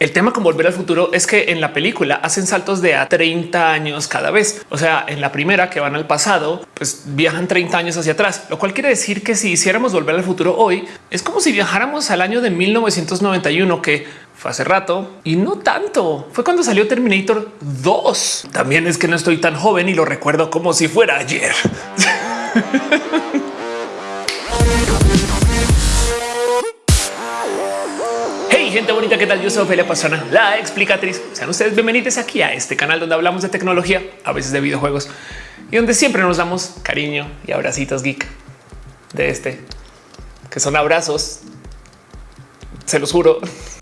El tema con volver al futuro es que en la película hacen saltos de a 30 años cada vez. O sea, en la primera que van al pasado, pues viajan 30 años hacia atrás, lo cual quiere decir que si hiciéramos volver al futuro hoy, es como si viajáramos al año de 1991, que fue hace rato y no tanto. Fue cuando salió Terminator 2. También es que no estoy tan joven y lo recuerdo como si fuera ayer. gente bonita, ¿qué tal? Yo soy Ophelia Pastrana, la explicatriz. Sean ustedes bienvenidos aquí a este canal donde hablamos de tecnología, a veces de videojuegos y donde siempre nos damos cariño y abracitos geek de este, que son abrazos, se los juro.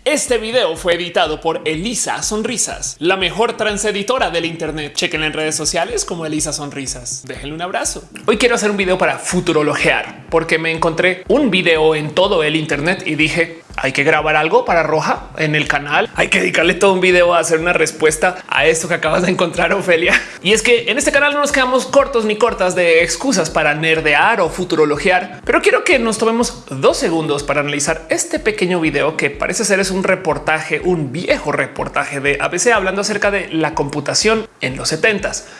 Este video fue editado por Elisa Sonrisas, la mejor transeditora del Internet. Chequen en redes sociales como Elisa Sonrisas. Déjenle un abrazo. Hoy quiero hacer un video para futurologear porque me encontré un video en todo el Internet y dije hay que grabar algo para Roja en el canal. Hay que dedicarle todo un video a hacer una respuesta a esto que acabas de encontrar, Ofelia. Y es que en este canal no nos quedamos cortos ni cortas de excusas para nerdear o futurologear, pero quiero que nos tomemos dos segundos para analizar este pequeño video que parece ser es un reportaje, un viejo reportaje de ABC hablando acerca de la computación en los 70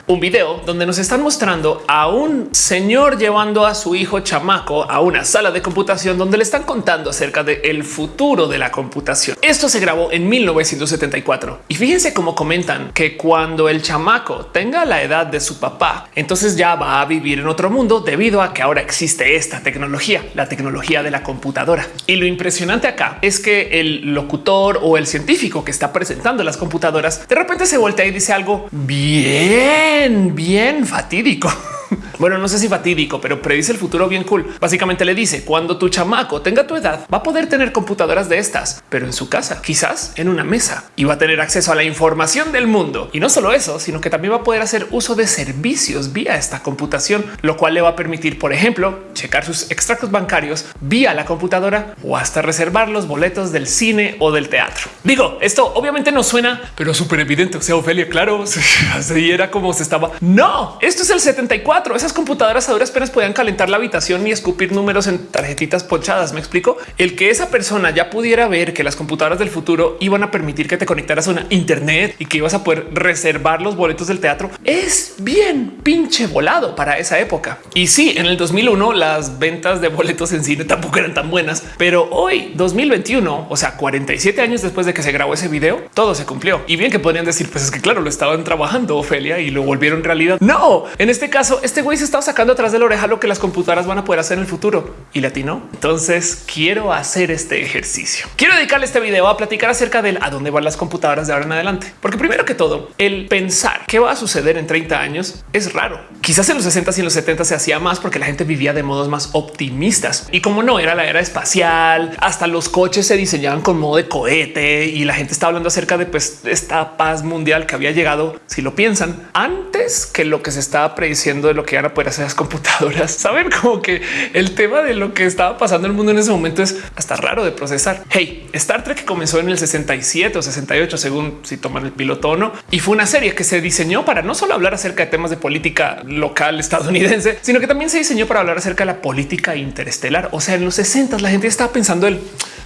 Un video donde nos están mostrando a un señor llevando a su hijo chamaco a una sala de computación donde le están contando acerca del el futuro de la computación. Esto se grabó en 1974 y fíjense cómo comentan que cuando el chamaco tenga la edad de su papá, entonces ya va a vivir en otro mundo debido a que ahora existe esta tecnología, la tecnología de la computadora. Y lo impresionante acá es que el locutor o el científico que está presentando las computadoras de repente se voltea y dice algo bien, bien fatídico. Bueno, no sé si fatídico, pero predice el futuro bien cool. Básicamente le dice cuando tu chamaco tenga tu edad, va a poder tener computadoras de estas, pero en su casa, quizás en una mesa y va a tener acceso a la información del mundo. Y no solo eso, sino que también va a poder hacer uso de servicios vía esta computación, lo cual le va a permitir, por ejemplo, checar sus extractos bancarios vía la computadora o hasta reservar los boletos del cine o del teatro. Digo, esto obviamente no suena, pero súper evidente. O sea, Ofelia, claro, así era como se estaba. No, esto es el 74. Esas computadoras a duras penas podían calentar la habitación y escupir números en tarjetitas ponchadas. Me explico el que esa persona ya pudiera ver que las computadoras del futuro iban a permitir que te conectaras a una internet y que ibas a poder reservar los boletos del teatro es bien pinche volado para esa época. Y sí, en el 2001 las ventas de boletos en cine tampoco eran tan buenas, pero hoy 2021, o sea, 47 años después de que se grabó ese video, todo se cumplió. Y bien que podrían decir, pues es que claro, lo estaban trabajando Ofelia y lo volvieron realidad. No, en este caso, este güey se estaba sacando atrás de la oreja lo que las computadoras van a poder hacer en el futuro y latino. Entonces quiero hacer este ejercicio. Quiero dedicarle este video a platicar acerca del a dónde van las computadoras de ahora en adelante, porque primero que todo, el pensar qué va a suceder en 30 años es raro. Quizás en los 60 y en los 70 se hacía más porque la gente vivía de modos más optimistas y como no era la era espacial, hasta los coches se diseñaban con de cohete y la gente está hablando acerca de pues, esta paz mundial que había llegado. Si lo piensan antes que lo que se estaba prediciendo de lo que era poder hacer las computadoras. Saben como que el tema de lo que estaba pasando en el mundo en ese momento es hasta raro de procesar. Hey, Star Trek comenzó en el 67 o 68, según si toman el piloto o no, y fue una serie que se diseñó para no solo hablar acerca de temas de política local estadounidense, sino que también se diseñó para hablar acerca de la política interestelar. O sea, en los 60 la gente estaba pensando el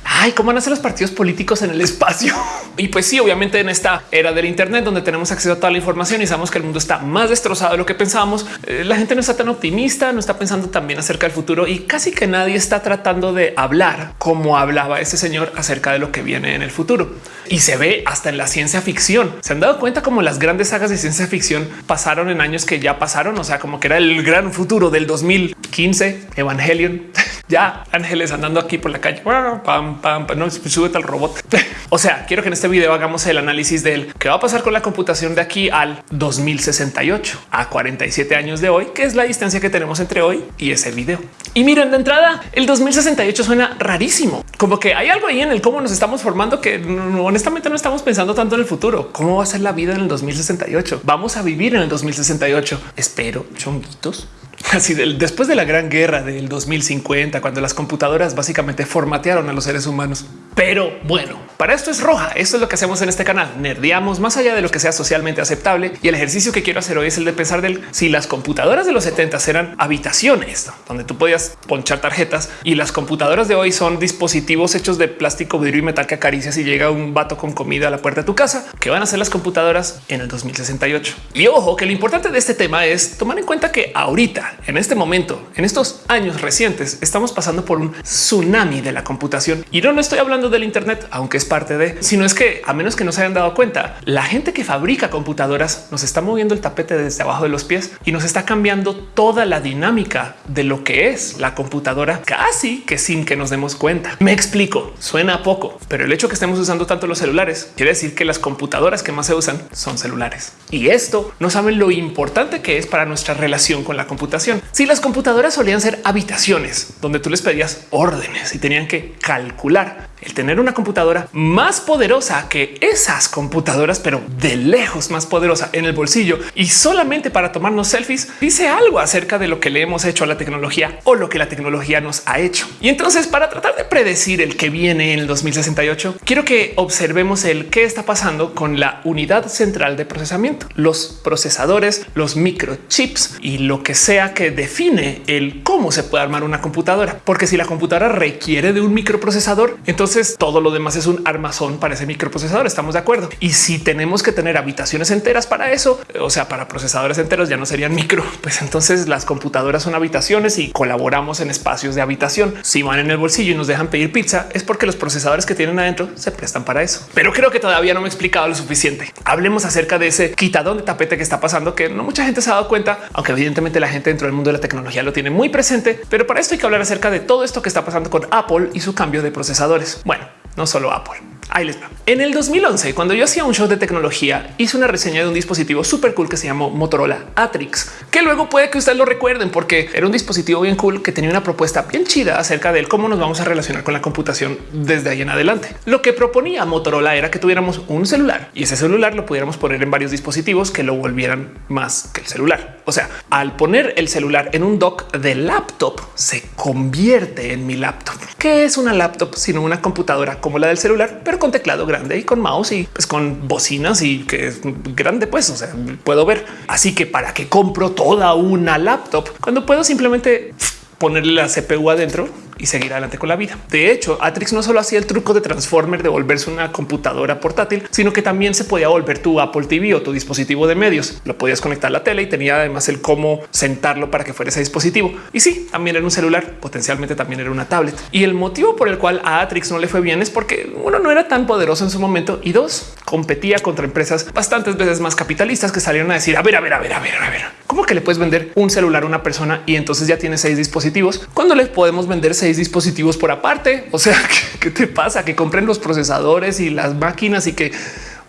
ay, cómo ser los partidos políticos en el espacio. y pues sí, obviamente en esta era del Internet donde tenemos acceso a toda la información y sabemos que el mundo está más destrozado de lo que pensábamos, eh, la gente no está tan optimista, no está pensando también acerca del futuro y casi que nadie está tratando de hablar como hablaba ese señor acerca de lo que viene en el futuro. Y se ve hasta en la ciencia ficción. Se han dado cuenta como las grandes sagas de ciencia ficción pasaron en años que ya pasaron, o sea, como que era el gran futuro del 2015, Evangelion. ya ángeles andando aquí por la calle. Pam, pam, no súbete al robot. o sea, quiero que en este video hagamos el análisis del qué va a pasar con la computación de aquí al 2068 a 47 años de hoy, que es la distancia que tenemos entre hoy y ese video. Y miren de entrada, el 2068 suena rarísimo, como que hay algo ahí en el cómo nos estamos formando que honestamente no estamos pensando tanto en el futuro. ¿Cómo va a ser la vida en el 2068? Vamos a vivir en el 2068. Espero chonguitos Así después de la gran guerra del 2050, cuando las computadoras básicamente formatearon a los seres humanos. Pero bueno, para esto es roja. Esto es lo que hacemos en este canal. Nerdeamos más allá de lo que sea socialmente aceptable. Y el ejercicio que quiero hacer hoy es el de pensar del si las computadoras de los 70 eran habitaciones donde tú podías ponchar tarjetas y las computadoras de hoy son dispositivos hechos de plástico, vidrio y metal que acaricias y llega un vato con comida a la puerta de tu casa, que van a ser las computadoras en el 2068. Y ojo que lo importante de este tema es tomar en cuenta que ahorita, en este momento, en estos años recientes, estamos pasando por un tsunami de la computación. Y no, no estoy hablando del Internet, aunque es parte de, sino es que a menos que no se hayan dado cuenta, la gente que fabrica computadoras nos está moviendo el tapete desde abajo de los pies y nos está cambiando toda la dinámica de lo que es la computadora casi que sin que nos demos cuenta. Me explico, suena poco, pero el hecho que estemos usando tanto los celulares quiere decir que las computadoras que más se usan son celulares. Y esto no saben lo importante que es para nuestra relación con la computación. Si las computadoras solían ser habitaciones donde tú les pedías órdenes y tenían que calcular, el tener una computadora más poderosa que esas computadoras, pero de lejos más poderosa en el bolsillo y solamente para tomarnos selfies, dice algo acerca de lo que le hemos hecho a la tecnología o lo que la tecnología nos ha hecho. Y entonces para tratar de predecir el que viene en el 2068, quiero que observemos el qué está pasando con la unidad central de procesamiento, los procesadores, los microchips y lo que sea que define el cómo se puede armar una computadora. Porque si la computadora requiere de un microprocesador, entonces entonces todo lo demás es un armazón para ese microprocesador. Estamos de acuerdo. Y si tenemos que tener habitaciones enteras para eso, o sea, para procesadores enteros ya no serían micro, pues entonces las computadoras son habitaciones y colaboramos en espacios de habitación. Si van en el bolsillo y nos dejan pedir pizza, es porque los procesadores que tienen adentro se prestan para eso. Pero creo que todavía no me he explicado lo suficiente. Hablemos acerca de ese quitadón de tapete que está pasando, que no mucha gente se ha dado cuenta, aunque evidentemente la gente dentro del mundo de la tecnología lo tiene muy presente. Pero para esto hay que hablar acerca de todo esto que está pasando con Apple y su cambio de procesadores. Bueno, no solo Apple. Ahí les va. En el 2011, cuando yo hacía un show de tecnología, hice una reseña de un dispositivo súper cool que se llamó Motorola Atrix, que luego puede que ustedes lo recuerden porque era un dispositivo bien cool que tenía una propuesta bien chida acerca de cómo nos vamos a relacionar con la computación desde ahí en adelante. Lo que proponía Motorola era que tuviéramos un celular y ese celular lo pudiéramos poner en varios dispositivos que lo volvieran más que el celular. O sea, al poner el celular en un dock de laptop, se convierte en mi laptop. ¿Qué es una laptop sino una computadora como la del celular, con teclado grande y con mouse y pues con bocinas y que es grande, pues o sea, puedo ver. Así que para qué compro toda una laptop cuando puedo simplemente ponerle la CPU adentro y seguir adelante con la vida. De hecho, Atrix no solo hacía el truco de Transformer de volverse una computadora portátil, sino que también se podía volver tu Apple TV o tu dispositivo de medios. Lo podías conectar a la tele y tenía además el cómo sentarlo para que fuera ese dispositivo. Y sí, también era un celular, potencialmente también era una tablet. Y el motivo por el cual a Atrix no le fue bien es porque uno no era tan poderoso en su momento y dos competía contra empresas bastantes veces más capitalistas que salieron a decir a ver, a ver, a ver, a ver, a ver, cómo que le puedes vender un celular a una persona y entonces ya tiene seis dispositivos cuando le podemos vender seis dispositivos por aparte. O sea, ¿qué, te pasa? Que compren los procesadores y las máquinas y que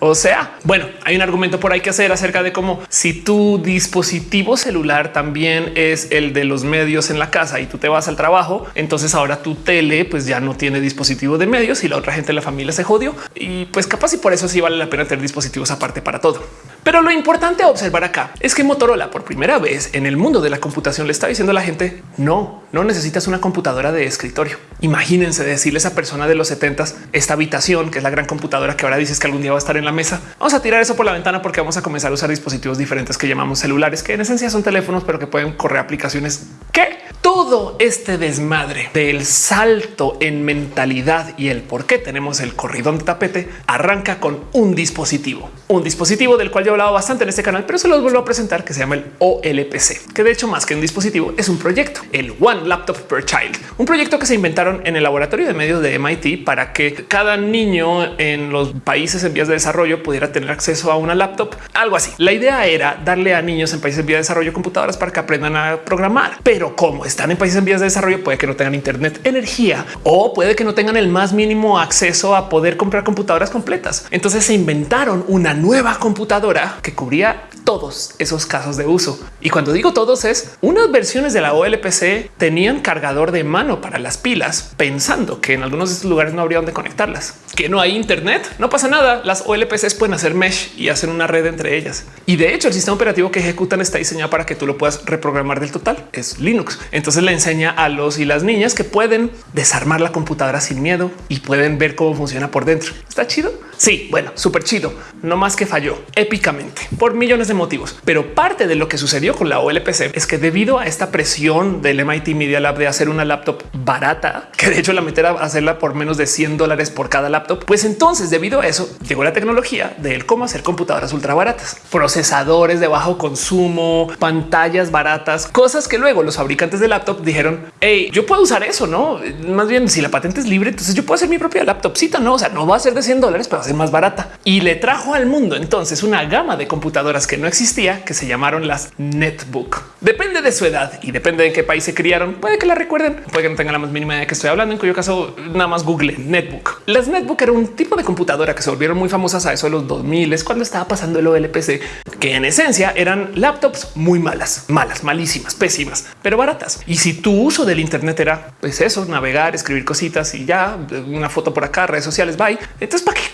o sea, bueno, hay un argumento por ahí que hacer acerca de cómo si tu dispositivo celular también es el de los medios en la casa y tú te vas al trabajo, entonces ahora tu tele pues ya no tiene dispositivo de medios y la otra gente de la familia se jodió y pues capaz y por eso sí vale la pena tener dispositivos aparte para todo. Pero lo importante a observar acá es que Motorola por primera vez en el mundo de la computación le está diciendo a la gente no, no necesitas una computadora de escritorio. Imagínense decirle a esa persona de los 70 esta habitación que es la gran computadora que ahora dices que algún día va a estar en la mesa. Vamos a tirar eso por la ventana porque vamos a comenzar a usar dispositivos diferentes que llamamos celulares, que en esencia son teléfonos, pero que pueden correr aplicaciones que todo este desmadre del salto en mentalidad y el por qué tenemos el corridón de tapete arranca con un dispositivo, un dispositivo del cual yo he hablado bastante en este canal, pero se los vuelvo a presentar que se llama el OLPC, que de hecho más que un dispositivo es un proyecto, el One Laptop per Child, un proyecto que se inventaron en el laboratorio de medios de MIT para que cada niño en los países en vías de desarrollo pudiera tener acceso a una laptop, algo así. La idea era darle a niños en países en vías de desarrollo computadoras para que aprendan a programar, pero cómo está están en países en vías de desarrollo puede que no tengan internet, energía o puede que no tengan el más mínimo acceso a poder comprar computadoras completas. Entonces se inventaron una nueva computadora que cubría todos esos casos de uso. Y cuando digo todos es unas versiones de la OLPC tenían cargador de mano para las pilas, pensando que en algunos de estos lugares no habría donde conectarlas, que no hay internet, no pasa nada. Las OLPCs pueden hacer mesh y hacer una red entre ellas. Y de hecho el sistema operativo que ejecutan está diseñado para que tú lo puedas reprogramar del total. Es Linux. Le enseña a los y las niñas que pueden desarmar la computadora sin miedo y pueden ver cómo funciona por dentro. Está chido. Sí, bueno, súper chido, no más que falló épicamente por millones de motivos. Pero parte de lo que sucedió con la OLPC es que debido a esta presión del MIT Media Lab de hacer una laptop barata, que de hecho la meter a hacerla por menos de 100 dólares por cada laptop, pues entonces debido a eso llegó la tecnología de cómo hacer computadoras ultra baratas, procesadores de bajo consumo, pantallas baratas, cosas que luego los fabricantes de laptop dijeron, hey, yo puedo usar eso, no? Más bien, si la patente es libre, entonces yo puedo hacer mi propia laptopcita, no? O sea, no va a ser de 100 dólares, pero va a ser más barata y le trajo al mundo entonces una gama de computadoras que no existía, que se llamaron las netbook. Depende de su edad y depende de qué país se criaron. Puede que la recuerden, puede que no tengan la más mínima idea de que estoy hablando, en cuyo caso nada más google netbook. Las netbook era un tipo de computadora que se volvieron muy famosas a eso de los 2000 es cuando estaba pasando el OLPC, que en esencia eran laptops muy malas, malas, malísimas, pésimas, pero baratas. Y si tu uso del Internet era pues eso, navegar, escribir cositas y ya una foto por acá, redes sociales, bye. Entonces, ¿para qué?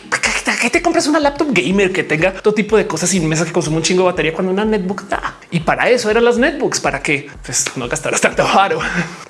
te compras una laptop gamer que tenga todo tipo de cosas sin mesa que consume un chingo de batería cuando una netbook da? Y para eso eran las netbooks, para que pues, no gastaras tanto varo.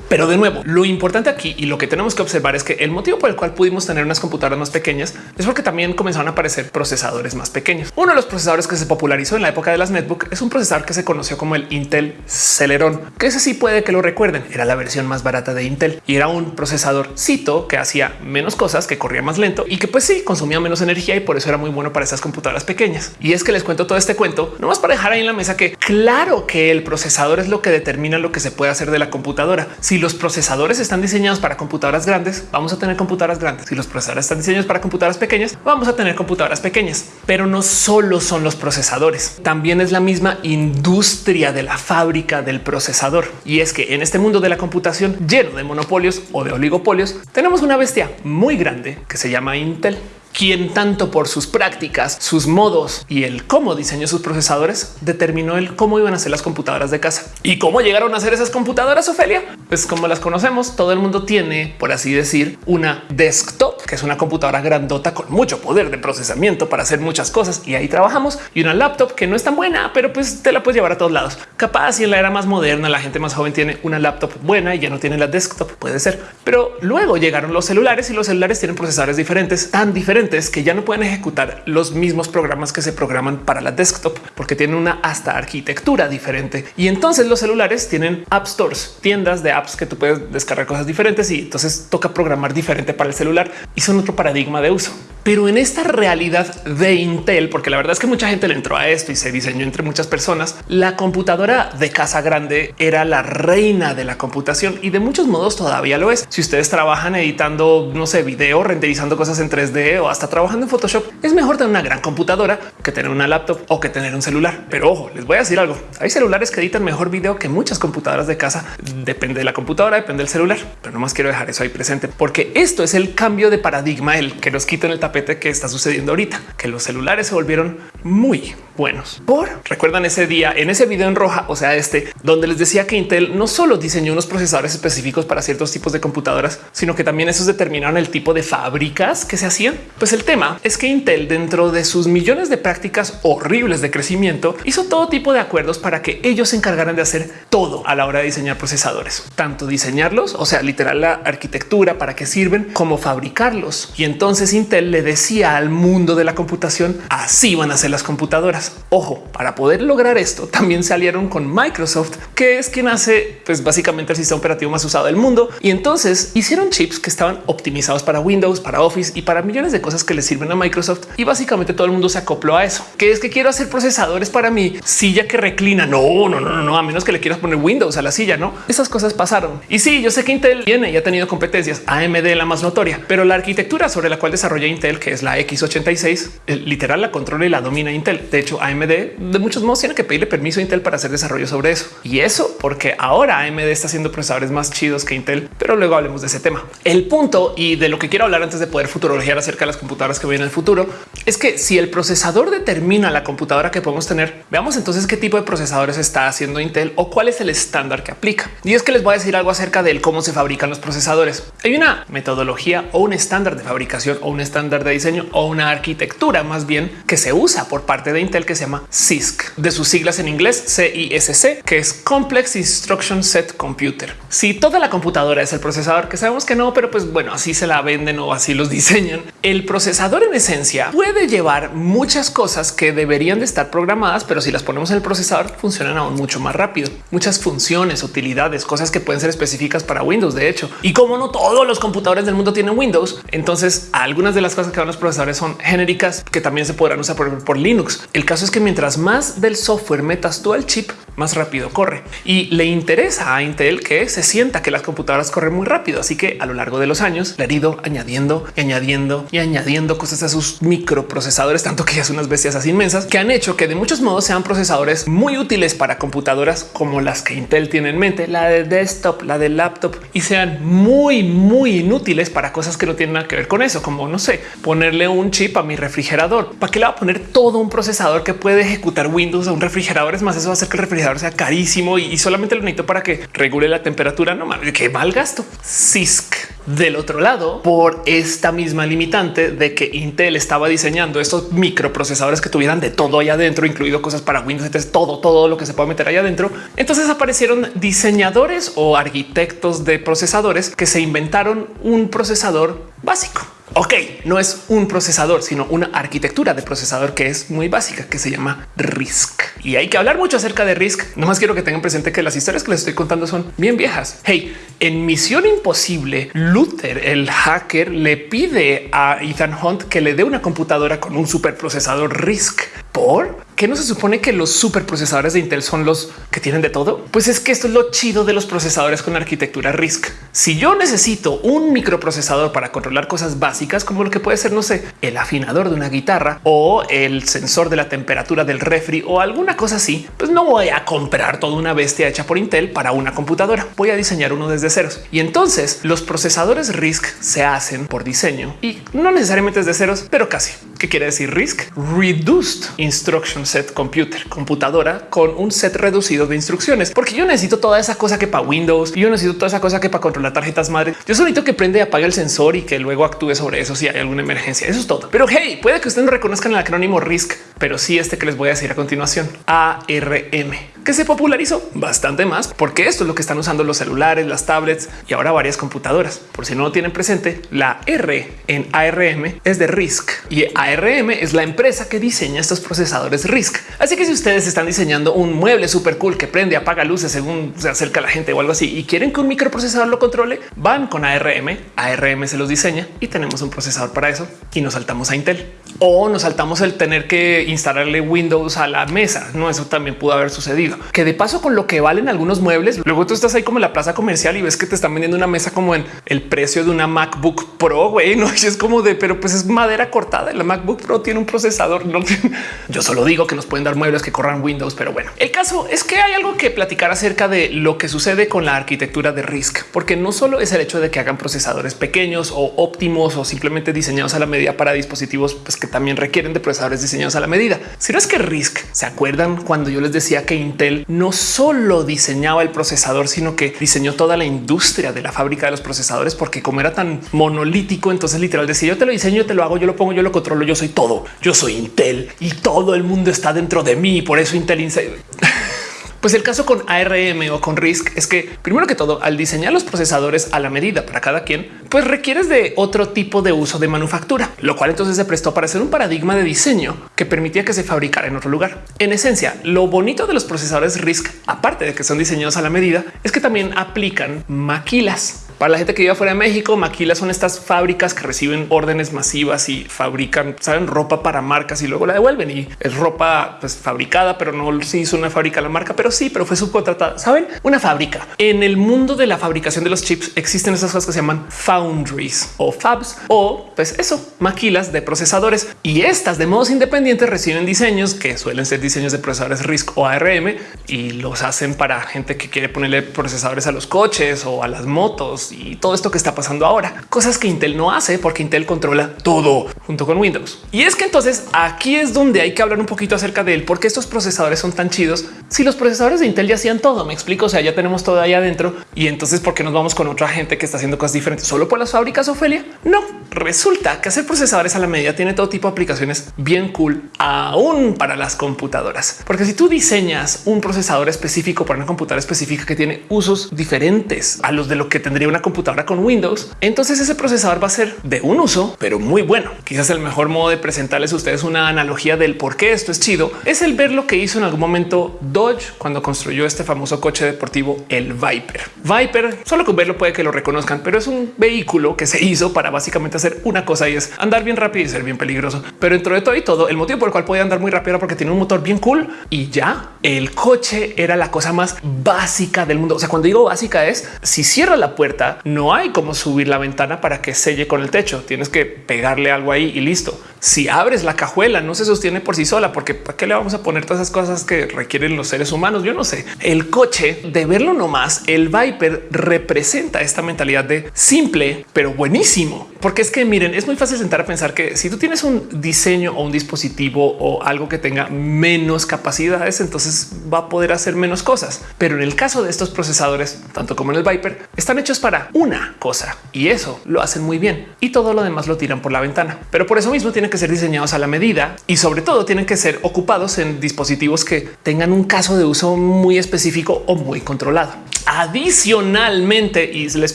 Pero de nuevo, lo importante aquí y lo que tenemos que observar es que el motivo por el cual pudimos tener unas computadoras más pequeñas es porque también comenzaron a aparecer procesadores más pequeños. Uno de los procesadores que se popularizó en la época de las netbook es un procesador que se conoció como el Intel Celeron, que ese sí puede que lo recuerden. Era la versión más barata de Intel y era un procesador cito que hacía menos cosas, que corría más lento y que pues sí consumía menos energía y por eso era muy bueno para esas computadoras pequeñas. Y es que les cuento todo este cuento, no más para dejar ahí en la mesa que claro que el procesador es lo que determina lo que se puede hacer de la computadora. Si los procesadores están diseñados para computadoras grandes, vamos a tener computadoras grandes. Si los procesadores están diseñados para computadoras pequeñas, vamos a tener computadoras pequeñas. Pero no solo son los procesadores, también es la misma industria de la fábrica del procesador. Y es que en este mundo de la computación lleno de monopolios o de oligopolios, tenemos una bestia muy grande que se llama Intel quien tanto por sus prácticas, sus modos y el cómo diseñó sus procesadores determinó el cómo iban a ser las computadoras de casa y cómo llegaron a ser esas computadoras. Ophelia, pues como las conocemos, todo el mundo tiene, por así decir, una desktop, que es una computadora grandota con mucho poder de procesamiento para hacer muchas cosas y ahí trabajamos y una laptop que no es tan buena, pero pues te la puedes llevar a todos lados. Capaz y en la era más moderna, la gente más joven tiene una laptop buena y ya no tiene la desktop, puede ser, pero luego llegaron los celulares y los celulares tienen procesadores diferentes, tan diferentes que ya no pueden ejecutar los mismos programas que se programan para la desktop porque tienen una hasta arquitectura diferente. Y entonces los celulares tienen app stores, tiendas de apps que tú puedes descargar cosas diferentes y entonces toca programar diferente para el celular y son otro paradigma de uso. Pero en esta realidad de Intel, porque la verdad es que mucha gente le entró a esto y se diseñó entre muchas personas, la computadora de casa grande era la reina de la computación y de muchos modos todavía lo es. Si ustedes trabajan editando, no sé, video, renderizando cosas en 3D o hasta trabajando en Photoshop, es mejor tener una gran computadora que tener una laptop o que tener un celular. Pero ojo, les voy a decir algo. Hay celulares que editan mejor video que muchas computadoras de casa. Depende de la computadora, depende del celular, pero no más quiero dejar eso ahí presente porque esto es el cambio de paradigma, el que nos quiten el tapete que está sucediendo ahorita, que los celulares se volvieron muy buenos. Por recuerdan ese día en ese video en roja, o sea, este donde les decía que Intel no solo diseñó unos procesadores específicos para ciertos tipos de computadoras, sino que también esos determinaron el tipo de fábricas que se hacían. Pues el tema es que Intel dentro de sus millones de prácticas horribles de crecimiento hizo todo tipo de acuerdos para que ellos se encargaran de hacer todo a la hora de diseñar procesadores, tanto diseñarlos, o sea, literal la arquitectura para qué sirven, como fabricarlos. Y entonces Intel le decía al mundo de la computación así van a ser las computadoras. Ojo, para poder lograr esto también se aliaron con Microsoft, que es quien hace pues básicamente el sistema operativo más usado del mundo. Y entonces hicieron chips que estaban optimizados para Windows, para Office y para millones de cosas que le sirven a Microsoft y básicamente todo el mundo se acopló a eso, que es que quiero hacer procesadores para mi silla que reclina. No, no, no, no, no, a menos que le quieras poner Windows a la silla, no? Esas cosas pasaron. Y sí, yo sé que Intel tiene y ha tenido competencias AMD la más notoria, pero la arquitectura sobre la cual desarrolla Intel, que es la X86, literal la controla y la domina Intel. De hecho, AMD de muchos modos tiene que pedirle permiso a Intel para hacer desarrollo sobre eso. Y eso porque ahora AMD está haciendo procesadores más chidos que Intel, pero luego hablemos de ese tema. El punto y de lo que quiero hablar antes de poder futurologiar acerca de las computadoras que vienen en el futuro es que si el procesador determina la computadora que podemos tener, veamos entonces qué tipo de procesadores está haciendo Intel o cuál es el estándar que aplica. Y es que les voy a decir algo acerca de cómo se fabrican los procesadores. Hay una metodología o un estándar de fabricación o un estándar de diseño o una arquitectura más bien que se usa por parte de Intel que se llama CISC de sus siglas en inglés CISC, que es Complex Instruction Set Computer. Si toda la computadora es el procesador, que sabemos que no, pero pues bueno, así se la venden o así los diseñan. El procesador en esencia puede llevar muchas cosas que deberían de estar programadas, pero si las ponemos en el procesador funcionan aún mucho más rápido. Muchas funciones, utilidades, cosas que pueden ser específicas para Windows, de hecho. Y como no todos los computadores del mundo tienen Windows, entonces algunas de las cosas que van los procesadores son genéricas que también se podrán usar por, por Linux. El caso es que mientras más del software metas tú al chip, más rápido corre y le interesa a Intel que se sienta que las computadoras corren muy rápido. Así que a lo largo de los años le han ido añadiendo y añadiendo y añadiendo cosas a sus microprocesadores, tanto que ya son unas bestias inmensas que han hecho que de muchos modos sean procesadores muy útiles para computadoras como las que Intel tiene en mente, la de desktop, la de laptop y sean muy, muy inútiles para cosas que no tienen nada que ver con eso, como no sé, ponerle un chip a mi refrigerador. ¿Para qué le va a poner todo un procesador que puede ejecutar Windows a un refrigerador? Es más, eso va a hacer que el refrigerador sea carísimo y, solamente lo necesito para que regule la temperatura. No mames, qué mal gasto. CISC del otro lado por esta misma limitante de que Intel estaba diseñando estos microprocesadores que tuvieran de todo allá adentro, incluido cosas para Windows, entonces todo, todo lo que se puede meter allá adentro. Entonces aparecieron diseñadores o arquitectos de procesadores que se inventaron un procesador básico Ok, no es un procesador, sino una arquitectura de procesador que es muy básica, que se llama RISC. Y hay que hablar mucho acerca de RISC. No más quiero que tengan presente que las historias que les estoy contando son bien viejas. Hey, en Misión Imposible, Luther, el hacker, le pide a Ethan Hunt que le dé una computadora con un superprocesador RISC. ¿Por? ¿Qué no se supone que los superprocesadores de Intel son los que tienen de todo? Pues es que esto es lo chido de los procesadores con arquitectura RISC. Si yo necesito un microprocesador para controlar cosas básicas como lo que puede ser, no sé, el afinador de una guitarra o el sensor de la temperatura del refri o alguna cosa así, pues no voy a comprar toda una bestia hecha por Intel para una computadora. Voy a diseñar uno desde ceros. Y entonces los procesadores RISC se hacen por diseño y no necesariamente desde ceros, pero casi. ¿Qué quiere decir RISC? Reduced Instruction Set Computer, computadora con un set reducido de instrucciones, porque yo necesito toda esa cosa que para Windows, yo necesito toda esa cosa que para controlar tarjetas madre. Yo solito que prende y apague el sensor y que luego actúe sobre eso si hay alguna emergencia. Eso es todo. Pero hey, puede que ustedes no reconozcan el acrónimo RISC, pero sí este que les voy a decir a continuación. ARM que se popularizó bastante más porque esto es lo que están usando los celulares, las tablets y ahora varias computadoras. Por si no lo tienen presente, la R en ARM es de RISC y ARM es la empresa que diseña estos procesadores RISC. Así que si ustedes están diseñando un mueble súper cool que prende, apaga luces según se acerca la gente o algo así y quieren que un microprocesador lo controle, van con ARM. ARM se los diseña y tenemos un procesador para eso y nos saltamos a Intel o nos saltamos el tener que instalarle Windows a la mesa. No, eso también pudo haber sucedido que de paso con lo que valen algunos muebles, luego tú estás ahí como en la plaza comercial y ves que te están vendiendo una mesa como en el precio de una MacBook Pro, güey, no es como de, pero pues es madera cortada. La MacBook Pro tiene un procesador. No, yo solo digo que nos pueden dar muebles que corran Windows, pero bueno, el caso es que hay algo que platicar acerca de lo que sucede con la arquitectura de RISC, porque no solo es el hecho de que hagan procesadores pequeños o óptimos o simplemente diseñados a la medida para dispositivos pues, que también requieren de procesadores diseñados a la medida, sino es que RISC se acuerdan cuando yo les decía que Intel no solo diseñaba el procesador, sino que diseñó toda la industria de la fábrica de los procesadores, porque como era tan monolítico, entonces literal decía yo te lo diseño, te lo hago, yo lo pongo, yo lo controlo, yo soy todo, yo soy Intel y todo el mundo está dentro de mí. Por eso Intel Pues el caso con ARM o con RISC es que primero que todo, al diseñar los procesadores a la medida para cada quien, pues requieres de otro tipo de uso de manufactura, lo cual entonces se prestó para ser un paradigma de diseño que permitía que se fabricara en otro lugar. En esencia, lo bonito de los procesadores RISC, aparte de que son diseñados a la medida, es que también aplican maquilas Para la gente que vive fuera de México, maquilas son estas fábricas que reciben órdenes masivas y fabrican, saben, ropa para marcas y luego la devuelven. Y es ropa pues, fabricada, pero no se hizo una fábrica la marca, pero sí, pero fue subcontratada. Saben, una fábrica. En el mundo de la fabricación de los chips existen esas cosas que se llaman foundries o fabs o pues eso, maquilas de procesadores. Y estas de modos independientes reciben diseños que suelen ser diseños de procesadores RISC o ARM y los hacen para gente que quiere ponerle procesadores a los coches o a las motos y todo esto que está pasando ahora, cosas que Intel no hace porque Intel controla todo junto con Windows. Y es que entonces aquí es donde hay que hablar un poquito acerca de él, porque estos procesadores son tan chidos. Si los procesadores de Intel ya hacían todo, me explico, o sea, ya tenemos todo ahí adentro y entonces por qué nos vamos con otra gente que está haciendo cosas diferentes solo por las fábricas Ofelia? No, resulta que hacer procesadores a la medida tiene todo tipo de aplicaciones bien cool, aún para las computadoras, porque si tú diseñas un procesador específico para una computadora específica que tiene usos diferentes a los de lo que tendría una computadora con Windows, entonces ese procesador va a ser de un uso, pero muy bueno. Quizás el mejor modo de presentarles a ustedes una analogía del por qué esto es chido es el ver lo que hizo en algún momento Dodge cuando construyó este famoso coche deportivo, el Viper. Viper, solo con verlo puede que lo reconozcan, pero es un vehículo que se hizo para básicamente hacer una cosa y es andar bien rápido y ser bien peligroso. Pero dentro de todo y todo, el motivo por el cual podía andar muy rápido era porque tiene un motor bien cool y ya el coche era la cosa más básica del mundo. O sea, cuando digo básica es si cierra la puerta, no hay como subir la ventana para que selle con el techo. Tienes que pegarle algo ahí y listo. Si abres la cajuela, no se sostiene por sí sola, porque para qué le vamos a poner todas esas cosas que requieren los seres humanos. Yo no sé. El coche de verlo nomás, el Viper representa esta mentalidad de simple, pero buenísimo. Porque es que miren, es muy fácil sentar a pensar que si tú tienes un diseño o un dispositivo o algo que tenga menos capacidades, entonces va a poder hacer menos cosas. Pero en el caso de estos procesadores, tanto como en el Viper, están hechos para una cosa y eso lo hacen muy bien y todo lo demás lo tiran por la ventana. Pero por eso mismo tienen que ser diseñados a la medida y sobre todo tienen que ser ocupados en dispositivos que tengan un caso de uso muy específico o muy controlado. Adicionalmente, y les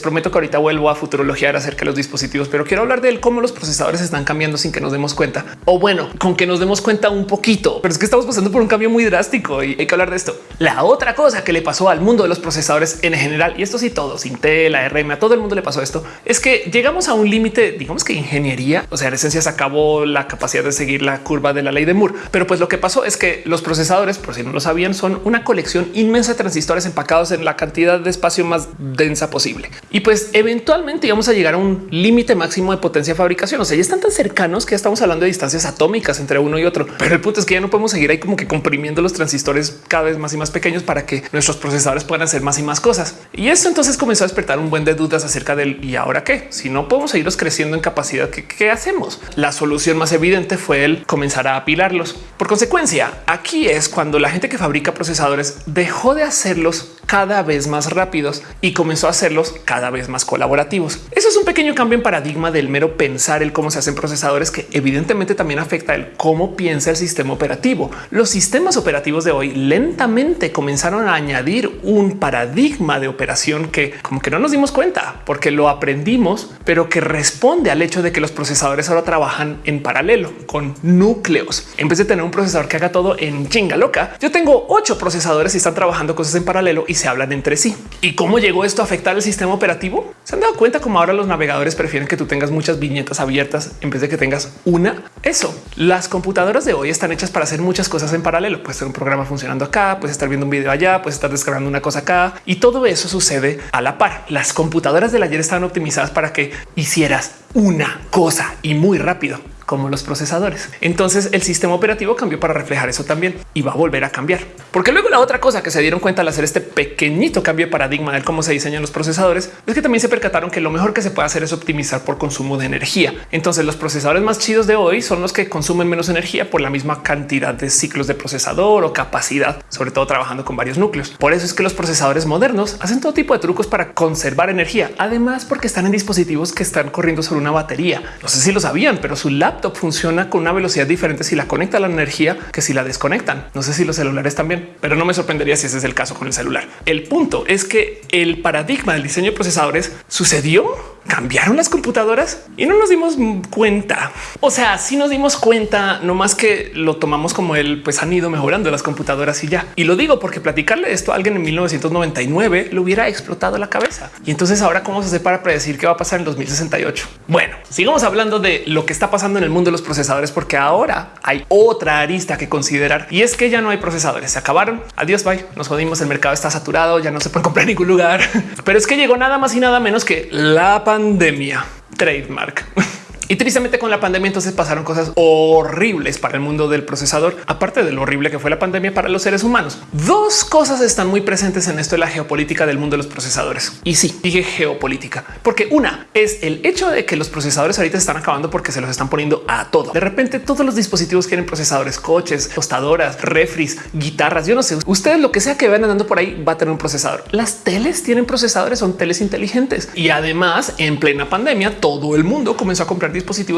prometo que ahorita vuelvo a futurologiar acerca de los dispositivos, pero quiero hablar de cómo los procesadores están cambiando sin que nos demos cuenta o bueno, con que nos demos cuenta un poquito, pero es que estamos pasando por un cambio muy drástico y hay que hablar de esto. La otra cosa que le pasó al mundo de los procesadores en general, y esto sí todos, Intel, ARM, a todo el mundo le pasó esto, es que llegamos a un límite, digamos que ingeniería, o sea, en esencia se acabó la capacidad de seguir la curva de la ley de Moore, pero pues lo que pasó es que los procesadores, por si no lo sabían, son una colección inmensa de transistores empacados en la cantidad de espacio más densa posible. Y pues eventualmente íbamos a llegar a un límite máximo de potencia de fabricación. O sea, ya están tan cercanos que ya estamos hablando de distancias atómicas entre uno y otro. Pero el punto es que ya no podemos seguir ahí como que comprimiendo los transistores cada vez más y más pequeños para que nuestros procesadores puedan hacer más y más cosas. Y esto entonces comenzó a despertar un buen de dudas acerca del y ahora qué? Si no podemos seguirlos creciendo en capacidad, ¿qué, qué hacemos? La solución más evidente fue el comenzar a apilarlos. Por consecuencia, aquí es cuando la gente que fabrica procesadores dejó de hacerlos cada vez más rápidos y comenzó a hacerlos cada vez más colaborativos. Eso es un pequeño cambio en paradigma del mero pensar el cómo se hacen procesadores que evidentemente también afecta el cómo piensa el sistema operativo. Los sistemas operativos de hoy lentamente comenzaron a añadir un paradigma de operación que como que no nos dimos cuenta porque lo aprendimos, pero que responde al hecho de que los procesadores ahora trabajan en paralelo con núcleos. En vez de tener un procesador que haga todo en chinga loca, yo tengo ocho procesadores y están trabajando cosas en paralelo y se hablan entre sí. ¿Y cómo llegó esto a afectar el sistema operativo? ¿Se han dado cuenta cómo ahora los navegadores prefieren que tú tengas muchas viñetas abiertas en vez de que tengas una? Eso. Las computadoras de hoy están hechas para hacer muchas cosas en paralelo. Puede ser un programa funcionando acá, puedes estar viendo un video allá, puedes estar descargando una cosa acá y todo eso sucede a la par. Las computadoras del ayer estaban optimizadas para que hicieras una cosa y muy rápido como los procesadores. Entonces el sistema operativo cambió para reflejar eso también y va a volver a cambiar. Porque luego la otra cosa que se dieron cuenta al hacer este pequeñito cambio de paradigma de cómo se diseñan los procesadores es que también se percataron que lo mejor que se puede hacer es optimizar por consumo de energía. Entonces los procesadores más chidos de hoy son los que consumen menos energía por la misma cantidad de ciclos de procesador o capacidad, sobre todo trabajando con varios núcleos. Por eso es que los procesadores modernos hacen todo tipo de trucos para conservar energía. Además, porque están en dispositivos que están corriendo sobre una batería. No sé si lo sabían, pero su laptop funciona con una velocidad diferente si la conecta a la energía que si la desconectan. No sé si los celulares también, pero no me sorprendería si ese es el caso con el celular. El punto es que el paradigma del diseño de procesadores sucedió cambiaron las computadoras y no nos dimos cuenta. O sea, sí nos dimos cuenta, no más que lo tomamos como el pues han ido mejorando las computadoras y ya. Y lo digo porque platicarle esto a alguien en 1999 le hubiera explotado la cabeza. Y entonces ahora cómo se hace para predecir qué va a pasar en 2068. Bueno, sigamos hablando de lo que está pasando en el mundo de los procesadores, porque ahora hay otra arista que considerar y es que ya no hay procesadores. Se acabaron. Adiós, bye. Nos jodimos. El mercado está saturado. Ya no se puede comprar en ningún lugar. Pero es que llegó nada más y nada menos que la pandemia trademark. Y tristemente con la pandemia entonces pasaron cosas horribles para el mundo del procesador, aparte de lo horrible que fue la pandemia para los seres humanos. Dos cosas están muy presentes en esto de la geopolítica del mundo de los procesadores. Y sí, dije geopolítica, porque una es el hecho de que los procesadores ahorita están acabando porque se los están poniendo a todo. De repente todos los dispositivos quieren procesadores, coches, tostadoras, refris, guitarras, yo no sé, ustedes lo que sea que vean andando por ahí va a tener un procesador. Las teles tienen procesadores, son teles inteligentes. Y además en plena pandemia todo el mundo comenzó a comprar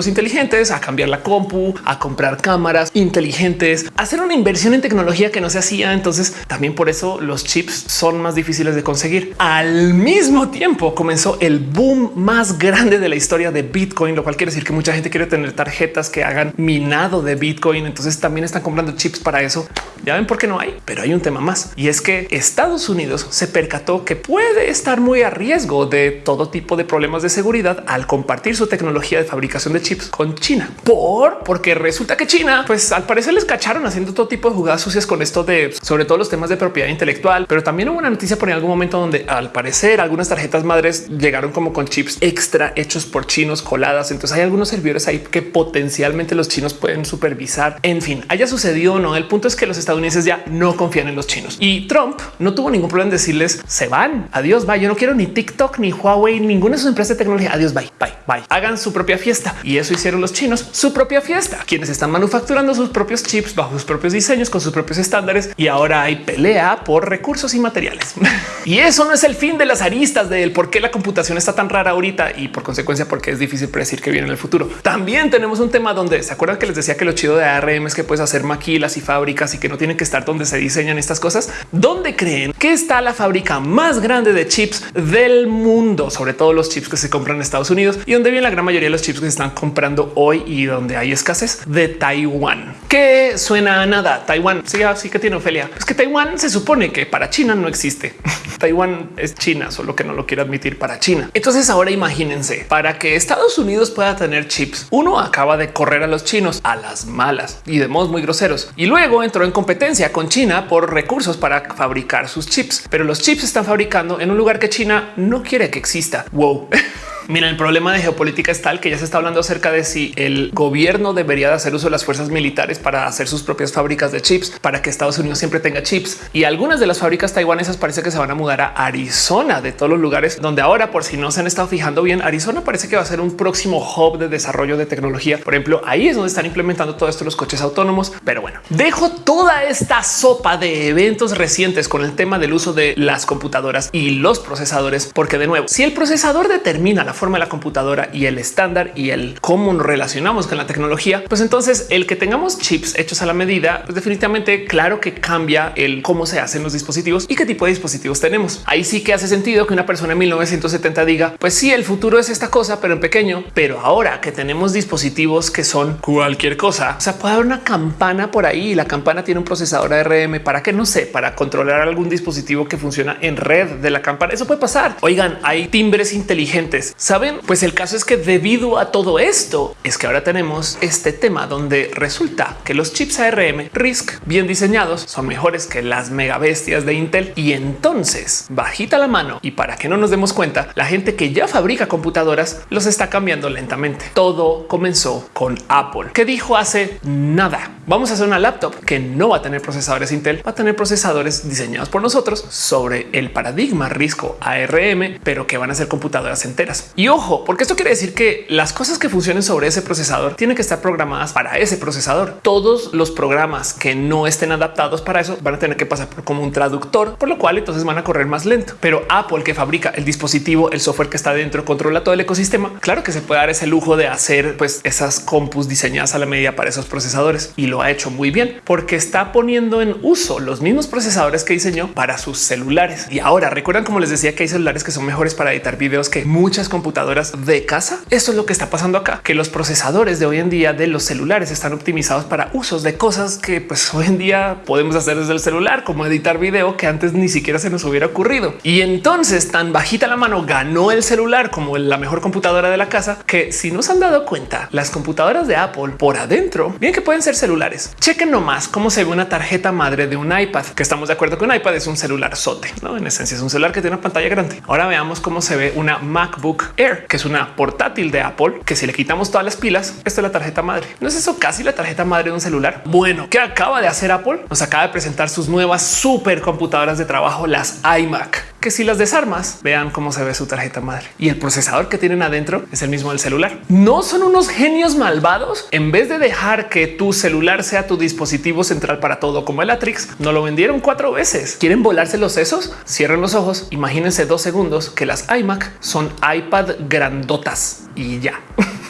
inteligentes, a cambiar la compu, a comprar cámaras inteligentes, hacer una inversión en tecnología que no se hacía. Entonces también por eso los chips son más difíciles de conseguir. Al mismo tiempo comenzó el boom más grande de la historia de Bitcoin, lo cual quiere decir que mucha gente quiere tener tarjetas que hagan minado de Bitcoin. Entonces también están comprando chips para eso. Ya ven por qué no hay, pero hay un tema más y es que Estados Unidos se percató que puede estar muy a riesgo de todo tipo de problemas de seguridad al compartir su tecnología de fabricación de chips con China por porque resulta que China, pues al parecer les cacharon haciendo todo tipo de jugadas sucias con esto de sobre todo los temas de propiedad intelectual, pero también hubo una noticia por en algún momento donde al parecer algunas tarjetas madres llegaron como con chips extra hechos por chinos coladas. Entonces hay algunos servidores ahí que potencialmente los chinos pueden supervisar. En fin, haya sucedido o no. El punto es que los estadounidenses ya no confían en los chinos y Trump no tuvo ningún problema en decirles se van. Adiós, bye. Yo no quiero ni TikTok, ni Huawei, ninguna de sus empresas de tecnología. Adiós, bye, bye, bye. Hagan su propia fiesta y eso hicieron los chinos su propia fiesta, quienes están manufacturando sus propios chips bajo sus propios diseños con sus propios estándares y ahora hay pelea por recursos y materiales. y eso no es el fin de las aristas del por qué la computación está tan rara ahorita y por consecuencia porque es difícil predecir que viene en el futuro. También tenemos un tema donde se acuerdan que les decía que lo chido de ARM es que puedes hacer maquilas y fábricas y que no tienen que estar donde se diseñan estas cosas. ¿Dónde creen que está la fábrica más grande de chips del mundo? Sobre todo los chips que se compran en Estados Unidos y donde viene la gran mayoría de los chips están comprando hoy y donde hay escasez de Taiwán, que suena a nada. Taiwán sí, así que tiene Ofelia. Es que Taiwán se supone que para China no existe. Taiwán es China, solo que no lo quiere admitir para China. Entonces ahora imagínense para que Estados Unidos pueda tener chips. Uno acaba de correr a los chinos a las malas y de modos muy groseros y luego entró en competencia con China por recursos para fabricar sus chips, pero los chips están fabricando en un lugar que China no quiere que exista. Wow. Mira, el problema de geopolítica es tal que ya se está hablando acerca de si el gobierno debería de hacer uso de las fuerzas militares para hacer sus propias fábricas de chips para que Estados Unidos siempre tenga chips. Y algunas de las fábricas taiwanesas parece que se van a mudar a Arizona de todos los lugares donde ahora, por si no se han estado fijando bien, Arizona parece que va a ser un próximo hub de desarrollo de tecnología. Por ejemplo, ahí es donde están implementando todo esto los coches autónomos. Pero bueno, dejo toda esta sopa de eventos recientes con el tema del uso de las computadoras y los procesadores, porque de nuevo, si el procesador determina la forma de la computadora y el estándar y el cómo nos relacionamos con la tecnología, pues entonces el que tengamos chips hechos a la medida, pues definitivamente claro que cambia el cómo se hacen los dispositivos y qué tipo de dispositivos tenemos. Ahí sí que hace sentido que una persona en 1970 diga, pues sí, el futuro es esta cosa, pero en pequeño. Pero ahora que tenemos dispositivos que son cualquier cosa, o sea, puede haber una campana por ahí y la campana tiene un procesador ARM para que no sé, para controlar algún dispositivo que funciona en red de la campana. Eso puede pasar. Oigan, hay timbres inteligentes. Saben, pues el caso es que debido a todo esto es que ahora tenemos este tema donde resulta que los chips ARM RISC bien diseñados son mejores que las mega bestias de Intel y entonces bajita la mano y para que no nos demos cuenta, la gente que ya fabrica computadoras los está cambiando lentamente. Todo comenzó con Apple que dijo hace nada. Vamos a hacer una laptop que no va a tener procesadores Intel, va a tener procesadores diseñados por nosotros sobre el paradigma RISCO ARM, pero que van a ser computadoras enteras. Y ojo, porque esto quiere decir que las cosas que funcionen sobre ese procesador tienen que estar programadas para ese procesador. Todos los programas que no estén adaptados para eso van a tener que pasar por como un traductor, por lo cual entonces van a correr más lento. Pero Apple que fabrica el dispositivo, el software que está dentro, controla todo el ecosistema. Claro que se puede dar ese lujo de hacer pues esas compus diseñadas a la medida para esos procesadores y lo ha hecho muy bien porque está poniendo en uso los mismos procesadores que diseñó para sus celulares. Y ahora recuerdan como les decía que hay celulares que son mejores para editar videos que muchas compañías computadoras de casa. Esto es lo que está pasando acá, que los procesadores de hoy en día de los celulares están optimizados para usos de cosas que pues hoy en día podemos hacer desde el celular, como editar video que antes ni siquiera se nos hubiera ocurrido. Y entonces tan bajita la mano ganó el celular como la mejor computadora de la casa que si no se han dado cuenta, las computadoras de Apple por adentro, bien que pueden ser celulares. Chequen nomás cómo se ve una tarjeta madre de un iPad, que estamos de acuerdo con iPad es un celular sote, ¿no? En esencia es un celular que tiene una pantalla grande. Ahora veamos cómo se ve una MacBook Air, que es una portátil de Apple, que si le quitamos todas las pilas, esta es la tarjeta madre. ¿No es eso casi la tarjeta madre de un celular? Bueno, ¿qué acaba de hacer Apple? Nos acaba de presentar sus nuevas supercomputadoras de trabajo, las iMac que si las desarmas, vean cómo se ve su tarjeta madre y el procesador que tienen adentro es el mismo del celular. No son unos genios malvados. En vez de dejar que tu celular sea tu dispositivo central para todo como el Atrix, no lo vendieron cuatro veces. Quieren volarse los sesos, cierren los ojos, imagínense dos segundos que las iMac son iPad grandotas y ya.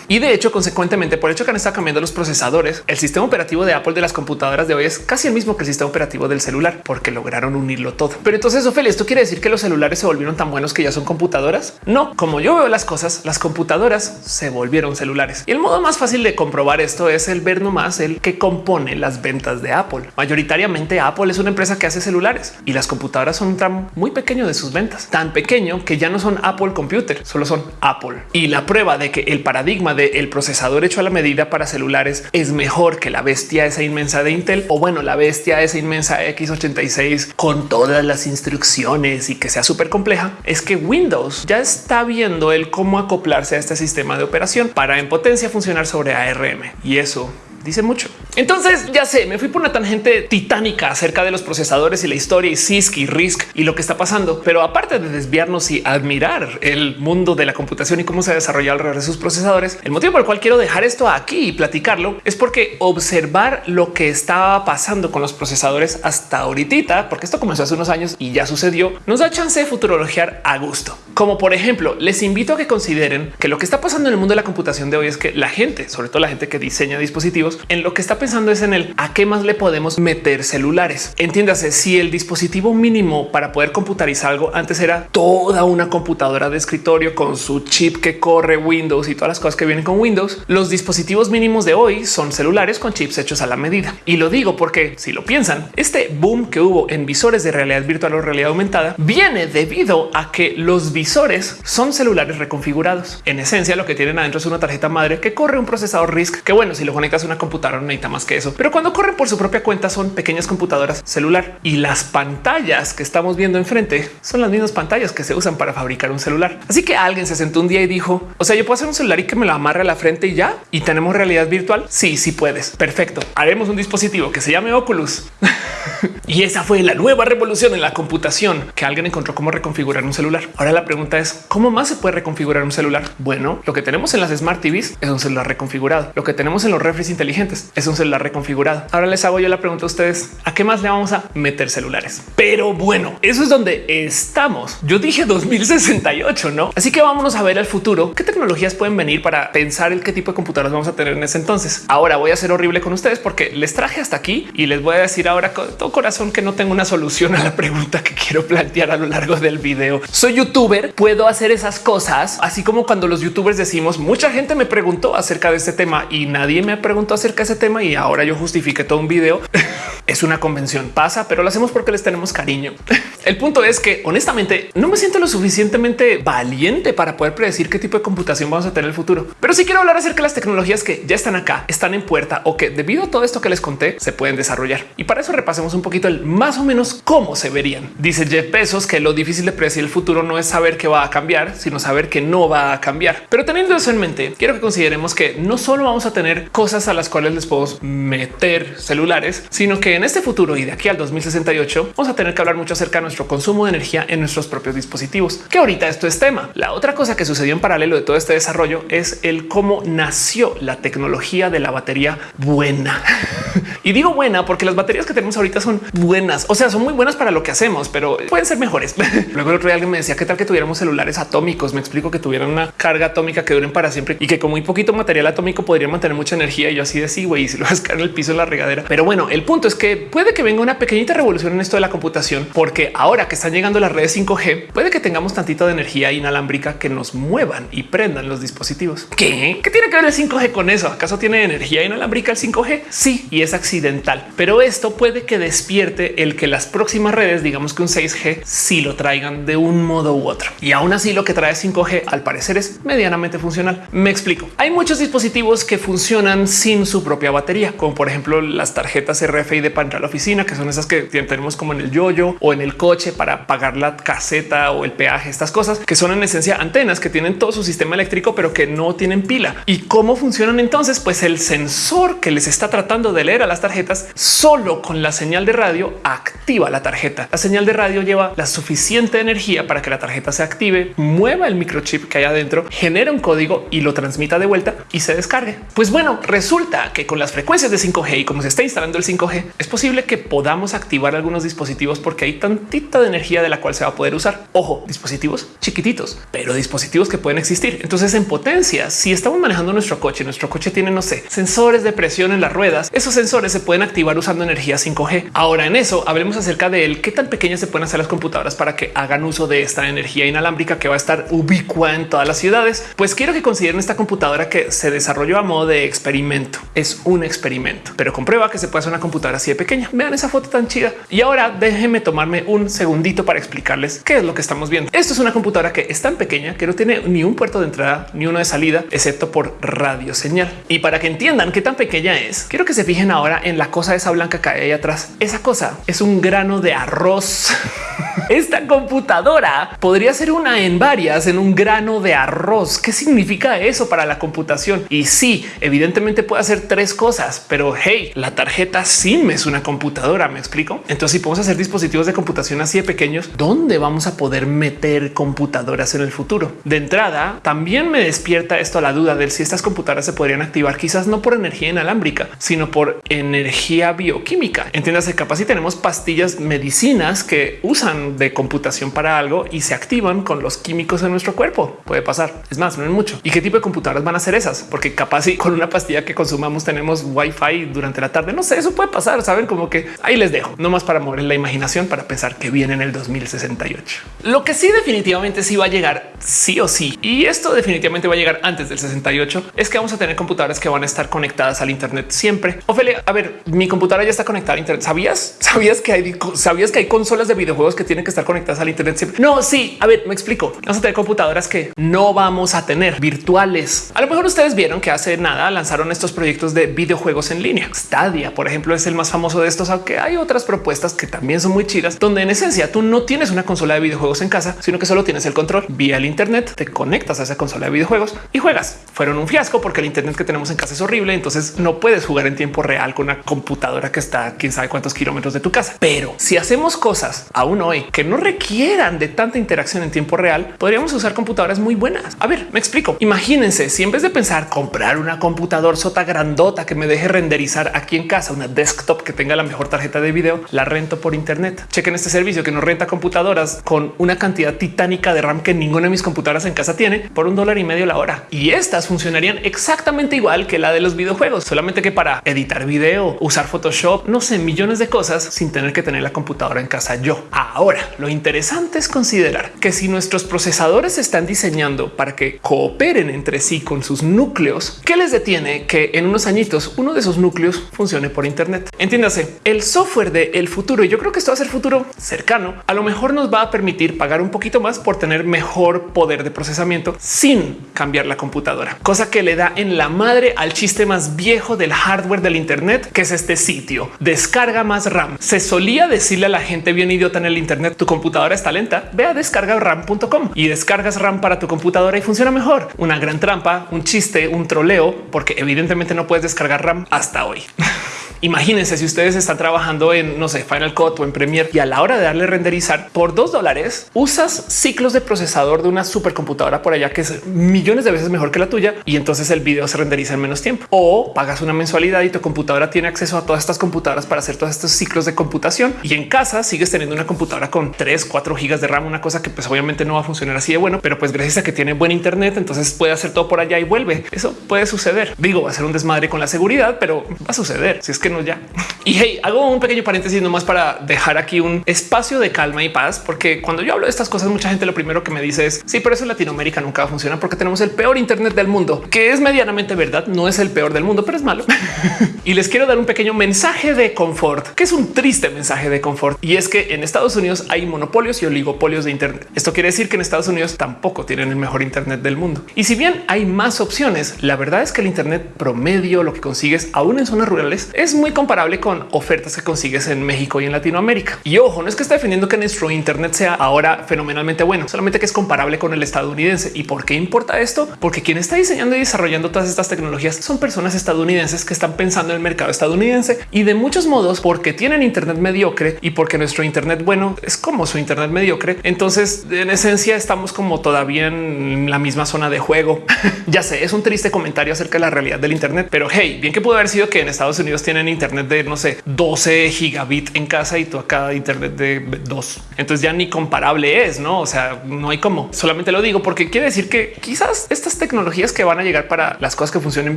Y de hecho, consecuentemente, por hecho que han estado cambiando los procesadores, el sistema operativo de Apple de las computadoras de hoy es casi el mismo que el sistema operativo del celular, porque lograron unirlo todo. Pero entonces, Ophelia, ¿esto quiere decir que los celulares se volvieron tan buenos que ya son computadoras? No, como yo veo las cosas, las computadoras se volvieron celulares. Y el modo más fácil de comprobar esto es el ver nomás el que compone las ventas de Apple. Mayoritariamente Apple es una empresa que hace celulares y las computadoras son un tramo muy pequeño de sus ventas, tan pequeño que ya no son Apple Computer, solo son Apple. Y la prueba de que el paradigma el procesador hecho a la medida para celulares es mejor que la bestia esa inmensa de Intel o bueno, la bestia esa inmensa x86 con todas las instrucciones y que sea súper compleja, es que Windows ya está viendo el cómo acoplarse a este sistema de operación para en potencia funcionar sobre ARM y eso dice mucho. Entonces ya sé, me fui por una tangente titánica acerca de los procesadores y la historia y CISC y RISC y lo que está pasando. Pero aparte de desviarnos y admirar el mundo de la computación y cómo se ha desarrollado alrededor de sus procesadores, el motivo por el cual quiero dejar esto aquí y platicarlo es porque observar lo que estaba pasando con los procesadores hasta ahorita, porque esto comenzó hace unos años y ya sucedió, nos da chance de futurologiar a gusto. Como por ejemplo, les invito a que consideren que lo que está pasando en el mundo de la computación de hoy es que la gente, sobre todo la gente que diseña dispositivos, en lo que está pensando es en el a qué más le podemos meter celulares. Entiéndase, si el dispositivo mínimo para poder computarizar algo antes era toda una computadora de escritorio con su chip que corre Windows y todas las cosas que vienen con Windows, los dispositivos mínimos de hoy son celulares con chips hechos a la medida. Y lo digo porque si lo piensan, este boom que hubo en visores de realidad virtual o realidad aumentada viene debido a que los visores son celulares reconfigurados. En esencia, lo que tienen adentro es una tarjeta madre que corre un procesador RISC que bueno, si lo conectas a una computadora no necesita más que eso. Pero cuando corren por su propia cuenta son pequeñas computadoras celular y las pantallas que estamos viendo enfrente son las mismas pantallas que se usan para fabricar un celular. Así que alguien se sentó un día y dijo, o sea, yo puedo hacer un celular y que me lo amarre a la frente y ya y tenemos realidad virtual. Sí, sí puedes. Perfecto. Haremos un dispositivo que se llame Oculus. y esa fue la nueva revolución en la computación que alguien encontró cómo reconfigurar un celular. Ahora la pregunta es cómo más se puede reconfigurar un celular. Bueno, lo que tenemos en las Smart TVs es un celular reconfigurado. Lo que tenemos en los refres inteligentes es un celular reconfigurado. Ahora les hago yo la pregunta a ustedes a qué más le vamos a meter celulares. Pero bueno, eso es donde estamos. Yo dije 2068, no? Así que vámonos a ver el futuro. ¿Qué tecnologías pueden venir para pensar el qué tipo de computadoras vamos a tener en ese entonces? Ahora voy a ser horrible con ustedes porque les traje hasta aquí y les voy a decir ahora con todo corazón que no tengo una solución a la pregunta que quiero plantear a lo largo del video. Soy youtuber, puedo hacer esas cosas, así como cuando los youtubers decimos mucha gente me preguntó acerca de este tema y nadie me preguntó acerca de ese tema y ahora yo justifique todo un video. es una convención, pasa, pero lo hacemos porque les tenemos cariño. El punto es que honestamente no me siento lo suficientemente valiente para poder predecir qué tipo de computación vamos a tener en el futuro. Pero sí quiero hablar acerca de las tecnologías que ya están acá, están en puerta o que debido a todo esto que les conté se pueden desarrollar. Y para eso repasemos un poquito el más o menos cómo se verían. Dice Jeff Bezos que lo difícil de predecir el futuro no es saber qué va a cambiar, sino saber que no va a cambiar. Pero teniendo eso en mente, quiero que consideremos que no solo vamos a tener cosas a las cuales les podemos meter celulares, sino que en este futuro y de aquí al 2068 vamos a tener que hablar mucho acerca de nuestro consumo de energía en nuestros propios dispositivos, que ahorita esto es tema. La otra cosa que sucedió en paralelo de todo este desarrollo es el cómo nació la tecnología de la batería buena. y digo buena porque las baterías que tenemos ahorita son buenas, o sea, son muy buenas para lo que hacemos, pero pueden ser mejores. Luego el otro día alguien me decía qué tal que tuviéramos celulares atómicos. Me explico que tuvieran una carga atómica que duren para siempre y que con muy poquito material atómico podría mantener mucha energía. Y yo así de sí, güey, si lo vas a en el piso de la regadera. Pero bueno, el punto es que puede que venga una pequeñita revolución en esto de la computación, porque ahora que están llegando las redes 5G, puede que tengamos tantito de energía inalámbrica que nos muevan y prendan los dispositivos. ¿Qué? ¿Qué tiene que ver el 5G con eso? ¿Acaso tiene energía inalámbrica el 5G? Sí, y es accidental, pero esto puede que despierte el que las próximas redes, digamos que un 6G, sí lo traigan de un modo u otro. Y aún así lo que trae 5G al parecer es medianamente funcional. Me explico. Hay muchos dispositivos que funcionan sin su propia batería, como por ejemplo las tarjetas RFID para entrar a la oficina, que son esas que tenemos como en el yoyo o en el coche para pagar la caseta o el peaje, estas cosas que son en esencia antenas que tienen todo su sistema eléctrico, pero que no tienen pila. ¿Y cómo funcionan entonces? Pues el sensor que les está tratando de leer a las tarjetas solo con la señal de radio activa la tarjeta. La señal de radio lleva la suficiente energía para que la tarjeta se active, mueva el microchip que hay adentro, genera un código y lo transmita de vuelta y se descargue. Pues bueno, resulta que con las frecuencias de 5G y como se está instalando el 5G, es posible que podamos activar algunos dispositivos porque hay tantita de energía de la cual se va a poder usar. Ojo, dispositivos chiquititos, pero dispositivos que pueden existir. Entonces, en potencia, si estamos manejando nuestro coche, nuestro coche tiene, no sé, sensores de presión en las ruedas, esos sensores se pueden activar usando energía 5G. Ahora en eso hablemos acerca de qué tan pequeñas se pueden hacer las computadoras para que hagan uso de esta energía inalámbrica que va a estar ubicua en todas las ciudades. Pues quiero que consideren esta computadora que se desarrolló a modo de experimento. Es un experimento, pero comprueba que se puede hacer una computadora así de pequeña. Vean esa foto tan chida. Y ahora déjenme tomarme un segundito para explicarles qué es lo que estamos viendo. Esto es una computadora que es tan pequeña que no tiene ni un puerto de entrada ni uno de salida, excepto por radio señal. Y para que entiendan qué tan pequeña es, quiero que se fijen ahora en la cosa esa blanca que hay ahí atrás. Esa cosa es un grano de arroz. Esta computadora podría ser una en varias en un grano de arroz. ¿Qué significa eso para la computación? Y sí, evidentemente puede hacer tres cosas, pero hey, la tarjeta SIM es una computadora. Me explico. Entonces, si podemos hacer dispositivos de computación así de pequeños, ¿dónde vamos a poder meter computadoras en el futuro? De entrada, también me despierta esto a la duda de si estas computadoras se podrían activar, quizás no por energía inalámbrica, sino por energía bioquímica. Entiéndase, capaz si tenemos pastillas medicinas que usan de computación para algo y se activan con los químicos en nuestro cuerpo. Puede pasar. Es más, no es mucho. ¿Y qué tipo de computadoras van a ser esas? Porque capaz si con una pastilla que consumamos tenemos wifi durante la tarde. No sé, eso puede pasar. Saben como que ahí les dejo no más para mover la imaginación para pensar que viene en el 2068. Lo que sí definitivamente sí va a llegar sí o sí. Y esto definitivamente va a llegar antes del 68 es que vamos a tener computadoras que van a estar conectadas al Internet siempre. Ophelia, a ver, mi computadora ya está conectada al Internet. ¿Sabías? ¿Sabías que hay, sabías que hay consolas de videojuegos que tienen que estar conectadas al Internet siempre? No, sí. A ver, me explico. Vamos a tener computadoras que no vamos a tener virtuales. A lo mejor ustedes vieron que hace nada lanzaron estos proyectos de videojuegos en línea. Stadia, por ejemplo, es el más famoso de estos, aunque hay otras propuestas que también son muy chidas, donde en esencia tú no tienes una consola de videojuegos en casa, sino que solo tienes el control vía el Internet, te conectas a esa consola de videojuegos y juegas. Fueron un fiasco porque el Internet que tenemos en casa es horrible, entonces no puedes jugar en tiempo real con una computadora que está quién sabe cuántos kilómetros de tu casa. Pero si hacemos cosas aún hoy que no requieran de tanta interacción en tiempo real, podríamos usar computadoras muy buenas. A ver, me explico. Imagínense si en vez de pensar comprar una computadora sota grandota que me deje renderizar aquí en casa, una desktop que tenga la mejor tarjeta de video, la rento por Internet. Chequen este servicio que nos renta computadoras con una cantidad titánica de RAM que ninguna de mis computadoras en casa tiene por un dólar y medio la hora. Y estas funcionarían exactamente igual que la de los videojuegos, solamente que para editar video, usar Photoshop, no sé, millones de cosas sin tener que tener la computadora en casa yo. Ahora, lo interesante es considerar que si nuestros procesadores están diseñando para que cooperen entre sí con sus núcleos, ¿qué les detiene que en unos añitos uno de esos núcleos funcione por Internet? Entiéndase, el software del el futuro, y yo creo que esto va a ser futuro cercano, a lo mejor nos va a permitir pagar un poquito más por tener mejor poder de procesamiento sin cambiar la computadora, cosa que le da en la madre al chiste más viejo del hardware del Internet, que es este sitio. Descarga más RAM. Se solía decirle a la gente bien idiota en el Internet, tu computadora está lenta, ve a descargaram.com y descargas RAM para tu computadora y funciona mejor. Una gran trampa, un chiste, un troleo, porque evidentemente no puedes descargar RAM hasta hoy. Imagínense si ustedes están trabajando en no sé, Final Cut o en Premiere y a la hora de darle renderizar por dos dólares usas ciclos de procesador de una supercomputadora por allá que es millones de veces mejor que la tuya y entonces el video se renderiza en menos tiempo o pagas una mensualidad y tu computadora tiene acceso a todas estas computadoras para hacer todos estos ciclos de computación y en casa sigues teniendo una computadora con 3, 4 gigas de RAM, una cosa que pues obviamente no va a funcionar así de bueno, pero pues gracias a que tiene buen internet, entonces puede hacer todo por allá y vuelve. Eso puede suceder. Digo, va a ser un desmadre con la seguridad, pero va a suceder. Si es que búsquenos ya. Y hey, hago un pequeño paréntesis nomás para dejar aquí un espacio de calma y paz, porque cuando yo hablo de estas cosas, mucha gente lo primero que me dice es sí, pero eso en Latinoamérica nunca funciona porque tenemos el peor Internet del mundo, que es medianamente verdad. No es el peor del mundo, pero es malo. y les quiero dar un pequeño mensaje de confort, que es un triste mensaje de confort. Y es que en Estados Unidos hay monopolios y oligopolios de Internet. Esto quiere decir que en Estados Unidos tampoco tienen el mejor Internet del mundo. Y si bien hay más opciones, la verdad es que el Internet promedio, lo que consigues aún en zonas rurales, es muy comparable con ofertas que consigues en México y en Latinoamérica. Y ojo, no es que esté defendiendo que nuestro Internet sea ahora fenomenalmente bueno, solamente que es comparable con el estadounidense. ¿Y por qué importa esto? Porque quien está diseñando y desarrollando todas estas tecnologías son personas estadounidenses que están pensando en el mercado estadounidense y de muchos modos porque tienen Internet mediocre y porque nuestro Internet bueno es como su Internet mediocre. Entonces, en esencia, estamos como todavía en la misma zona de juego. ya sé, es un triste comentario acerca de la realidad del Internet, pero hey, bien que pudo haber sido que en Estados Unidos tienen Internet de no sé, 12 gigabit en casa y tú acá Internet de dos. Entonces ya ni comparable es, no? O sea, no hay como solamente lo digo porque quiere decir que quizás estas tecnologías que van a llegar para las cosas que funcionen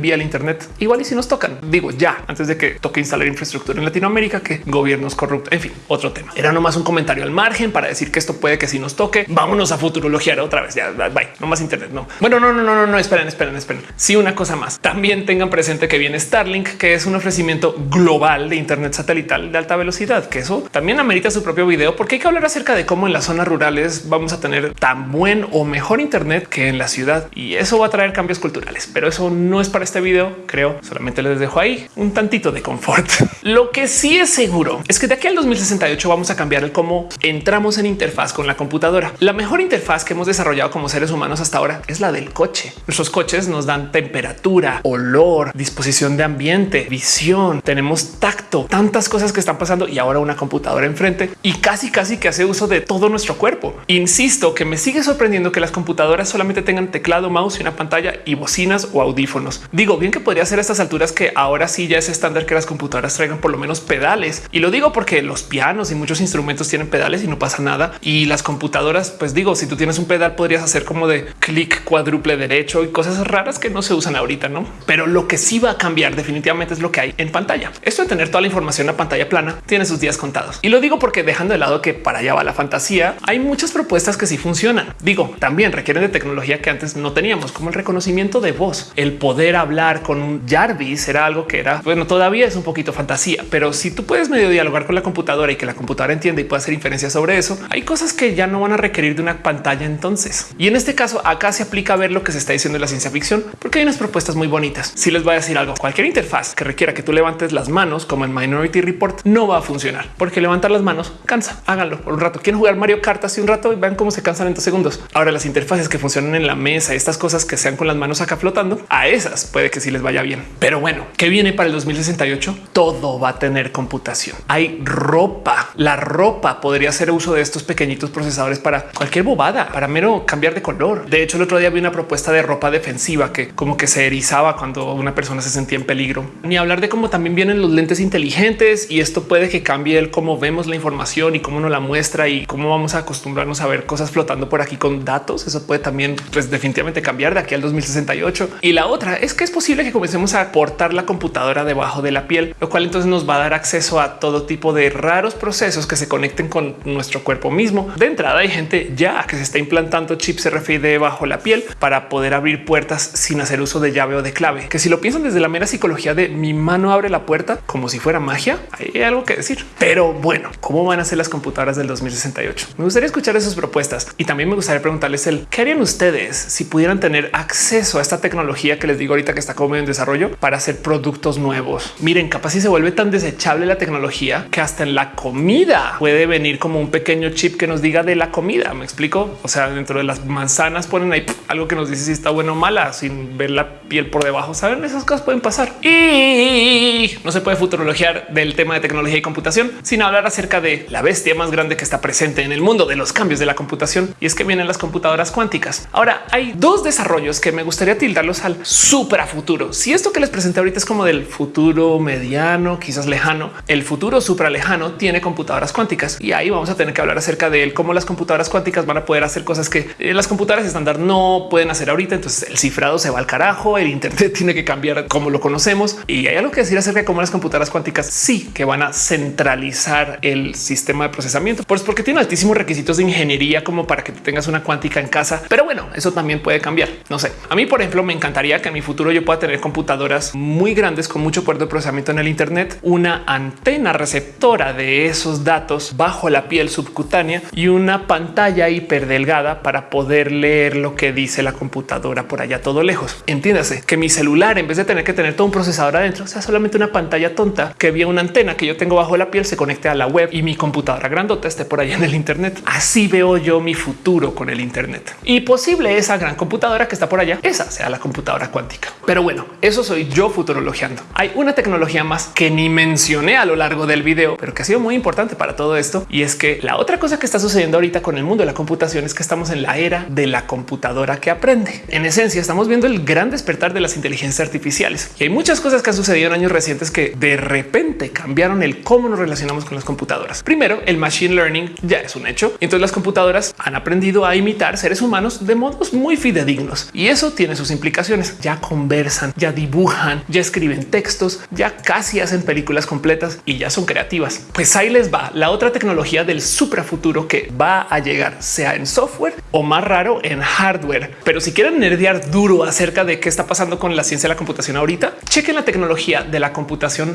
vía el Internet, igual y si nos tocan, digo ya antes de que toque instalar infraestructura en Latinoamérica, que gobiernos corruptos, en fin, otro tema. Era nomás un comentario al margen para decir que esto puede que si nos toque, vámonos a futurologiar otra vez. Ya bye, no más Internet. No, bueno, no, no, no, no, no, esperen, esperen, esperen. Sí, una cosa más. También tengan presente que viene Starlink, que es un ofrecimiento global de Internet satelital de alta velocidad, que eso también amerita su propio video, porque hay que hablar acerca de cómo en las zonas rurales vamos a tener tan buen o mejor Internet que en la ciudad. Y eso va a traer cambios culturales, pero eso no es para este video. Creo solamente les dejo ahí un tantito de confort. Lo que sí es seguro es que de aquí al 2068 vamos a cambiar el cómo entramos en interfaz con la computadora. La mejor interfaz que hemos desarrollado como seres humanos hasta ahora es la del coche. Nuestros coches nos dan temperatura, olor, disposición de ambiente, visión, tenemos tacto, tantas cosas que están pasando y ahora una computadora enfrente y casi casi que hace uso de todo nuestro cuerpo. Insisto que me sigue sorprendiendo que las computadoras solamente tengan teclado, mouse y una pantalla y bocinas o audífonos. Digo bien que podría ser a estas alturas que ahora sí ya es estándar que las computadoras traigan por lo menos pedales. Y lo digo porque los pianos y muchos instrumentos tienen pedales y no pasa nada. Y las computadoras, pues digo, si tú tienes un pedal podrías hacer como de clic cuádruple derecho y cosas raras que no se usan ahorita, ¿no? Pero lo que sí va a cambiar definitivamente es lo que hay en pantalla. Esto de tener toda la información a pantalla plana tiene sus días contados. Y lo digo porque dejando de lado que para allá va la fantasía, hay muchas propuestas que sí funcionan. Digo, también requieren de tecnología que antes no teníamos, como el reconocimiento de voz, el poder hablar con un Jarvis era algo que era, bueno, todavía es un poquito fantasía, pero si tú puedes medio dialogar con la computadora y que la computadora entienda y pueda hacer inferencias sobre eso, hay cosas que ya no van a requerir de una pantalla entonces. Y en este caso acá se aplica a ver lo que se está diciendo en la ciencia ficción, porque hay unas propuestas muy bonitas. Si les voy a decir algo, cualquier interfaz que requiera que tú levantes las manos, como en Minority Report, no va a funcionar porque levantar las manos cansa. Háganlo por un rato. Quieren jugar Mario Kart así un rato y vean cómo se cansan en dos segundos. Ahora las interfaces que funcionan en la mesa, estas cosas que sean con las manos acá flotando, a esas puede que sí les vaya bien. Pero bueno, ¿qué viene para el 2068? Todo va a tener computación. Hay ropa. La ropa podría hacer uso de estos pequeñitos procesadores para cualquier bobada, para mero cambiar de color. De hecho, el otro día vi una propuesta de ropa defensiva que como que se erizaba cuando una persona se sentía en peligro. Ni hablar de cómo también vienen los lentes inteligentes y esto puede que cambie el cómo vemos la información y cómo nos la muestra y cómo vamos a acostumbrarnos a ver cosas flotando por aquí con datos. Eso puede también pues definitivamente cambiar de aquí al 2068. Y la otra es que es posible que comencemos a portar la computadora debajo de la piel, lo cual entonces nos va a dar acceso a todo tipo de raros procesos que se conecten con nuestro cuerpo mismo. De entrada hay gente ya que se está implantando chips RFID bajo la piel para poder abrir puertas sin hacer uso de llave o de clave, que si lo piensan desde la mera psicología de mi mano abre la puerta como si fuera magia, hay algo que decir. Pero bueno, ¿cómo van a ser las computadoras del 2068? Me gustaría escuchar esas propuestas y también me gustaría preguntarles el qué harían ustedes si pudieran tener acceso a esta tecnología que les digo ahorita que está como en desarrollo para hacer productos nuevos. Miren, capaz si se vuelve tan desechable la tecnología que hasta en la comida puede venir como un pequeño chip que nos diga de la comida. Me explico. O sea, dentro de las manzanas ponen ahí algo que nos dice si está bueno o mala sin ver la piel por debajo. Saben, esas cosas pueden pasar y no se puede futurologiar del tema de tecnología y computación sin hablar acerca de la bestia más grande que está presente en el mundo de los cambios de la computación y es que vienen las computadoras cuánticas. Ahora hay dos desarrollos que me gustaría tildarlos al supra futuro. Si esto que les presenté ahorita es como del futuro mediano, quizás lejano, el futuro supra lejano tiene computadoras cuánticas y ahí vamos a tener que hablar acerca de cómo las computadoras cuánticas van a poder hacer cosas que eh, las computadoras estándar no pueden hacer ahorita. Entonces el cifrado se va al carajo, el Internet tiene que cambiar como lo conocemos y hay algo que decir acerca acerca de cómo las computadoras cuánticas sí que van a centralizar el sistema de procesamiento, pues porque tiene altísimos requisitos de ingeniería como para que tengas una cuántica en casa. Pero bueno, eso también puede cambiar. No sé. A mí, por ejemplo, me encantaría que en mi futuro yo pueda tener computadoras muy grandes con mucho poder de procesamiento en el Internet, una antena receptora de esos datos bajo la piel subcutánea y una pantalla hiperdelgada para poder leer lo que dice la computadora por allá todo lejos. Entiéndase que mi celular, en vez de tener que tener todo un procesador adentro, sea solamente una pantalla tonta que vía una antena que yo tengo bajo la piel, se conecte a la web y mi computadora grandota esté por allá en el Internet. Así veo yo mi futuro con el Internet y posible esa gran computadora que está por allá, esa sea la computadora cuántica. Pero bueno, eso soy yo futurologiando. Hay una tecnología más que ni mencioné a lo largo del video, pero que ha sido muy importante para todo esto. Y es que la otra cosa que está sucediendo ahorita con el mundo de la computación es que estamos en la era de la computadora que aprende. En esencia, estamos viendo el gran despertar de las inteligencias artificiales y hay muchas cosas que han sucedido en años recientes que de repente cambiaron el cómo nos relacionamos con las computadoras. Primero, el machine learning ya es un hecho. Entonces las computadoras han aprendido a imitar seres humanos de modos muy fidedignos y eso tiene sus implicaciones. Ya conversan, ya dibujan, ya escriben textos, ya casi hacen películas completas y ya son creativas. Pues ahí les va la otra tecnología del futuro que va a llegar, sea en software o más raro en hardware. Pero si quieren nerdear duro acerca de qué está pasando con la ciencia de la computación ahorita, chequen la tecnología de la computación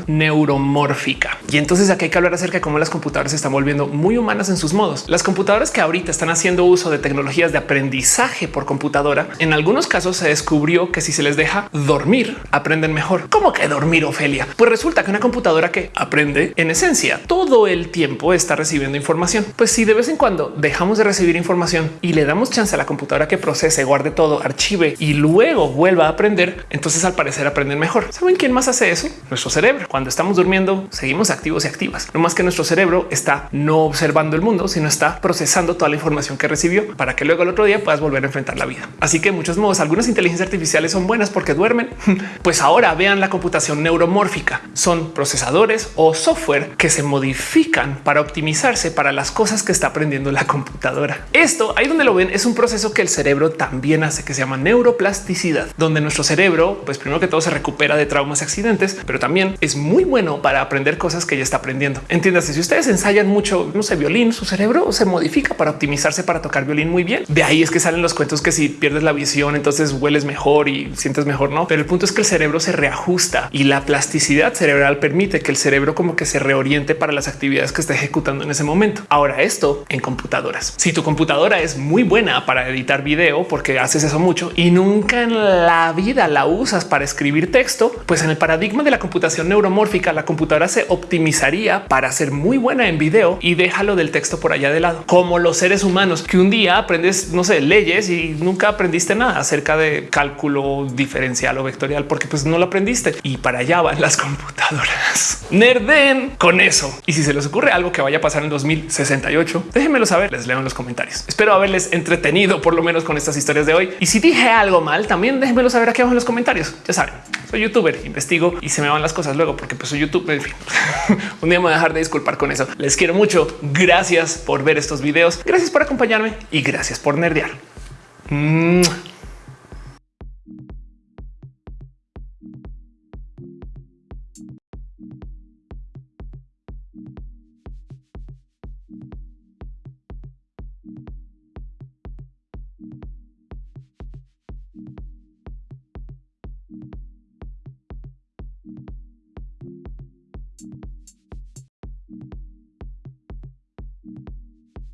neuromórfica. Y entonces aquí hay que hablar acerca de cómo las computadoras se están volviendo muy humanas en sus modos. Las computadoras que ahorita están haciendo uso de tecnologías de aprendizaje por computadora, en algunos casos se descubrió que si se les deja dormir, aprenden mejor. ¿Cómo que dormir, Ofelia? Pues resulta que una computadora que aprende en esencia todo el tiempo está recibiendo información. Pues si de vez en cuando dejamos de recibir información y le damos chance a la computadora que procese, guarde todo, archive y luego vuelva a aprender, entonces al parecer aprenden mejor. ¿Saben quién más hace eso? Nuestro cerebro. Cuando estamos durmiendo, seguimos activos y activas. No más que nuestro cerebro está no observando el mundo, sino está procesando toda la información que recibió para que luego el otro día puedas volver a enfrentar la vida. Así que muchos modos, algunas inteligencias artificiales son buenas porque duermen. Pues ahora vean la computación neuromórfica. Son procesadores o software que se modifican para optimizarse para las cosas que está aprendiendo la computadora. Esto ahí donde lo ven es un proceso que el cerebro también hace que se llama neuroplasticidad, donde nuestro cerebro, pues primero que todo se recupera de traumas y accidentes, pero también es muy bueno para aprender cosas que ya está aprendiendo. Entiéndase, si ustedes ensayan mucho, no sé, violín, su cerebro se modifica para optimizarse para tocar violín muy bien. De ahí es que salen los cuentos que si pierdes la visión, entonces hueles mejor y sientes mejor, no? Pero el punto es que el cerebro se reajusta y la plasticidad cerebral permite que el cerebro como que se reoriente para las actividades que está ejecutando en ese momento. Ahora esto en computadoras. Si tu computadora es muy buena para editar video porque haces eso mucho y nunca en la vida la usas para escribir texto, pues en el paradigma de la neuromórfica, la computadora se optimizaría para ser muy buena en video y déjalo del texto por allá de lado, como los seres humanos que un día aprendes, no sé, leyes y nunca aprendiste nada acerca de cálculo diferencial o vectorial porque pues no lo aprendiste y para allá van las computadoras. Nerden con eso. Y si se les ocurre algo que vaya a pasar en 2068, déjenmelo saber, les leo en los comentarios. Espero haberles entretenido por lo menos con estas historias de hoy. Y si dije algo mal, también déjenmelo saber aquí abajo en los comentarios. Ya saben, soy youtuber, investigo y se me van las cosas luego porque pues soy YouTube. En fin, un día me voy a dejar de disculpar con eso. Les quiero mucho. Gracias por ver estos videos. Gracias por acompañarme y gracias por nerdear.